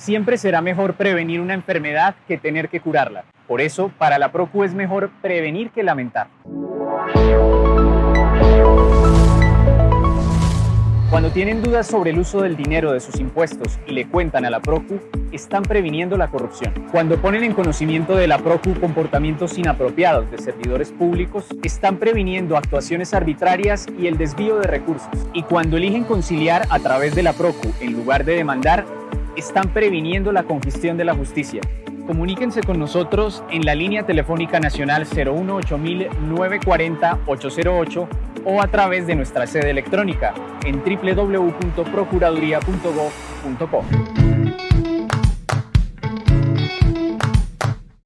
Siempre será mejor prevenir una enfermedad que tener que curarla. Por eso, para la PROCU es mejor prevenir que lamentar. Cuando tienen dudas sobre el uso del dinero de sus impuestos y le cuentan a la PROCU, están previniendo la corrupción. Cuando ponen en conocimiento de la PROCU comportamientos inapropiados de servidores públicos, están previniendo actuaciones arbitrarias y el desvío de recursos. Y cuando eligen conciliar a través de la PROCU en lugar de demandar, están previniendo la congestión de la justicia. Comuníquense con nosotros en la línea telefónica nacional 018 940 808 o a través de nuestra sede electrónica en www.procuraduría.gov.co.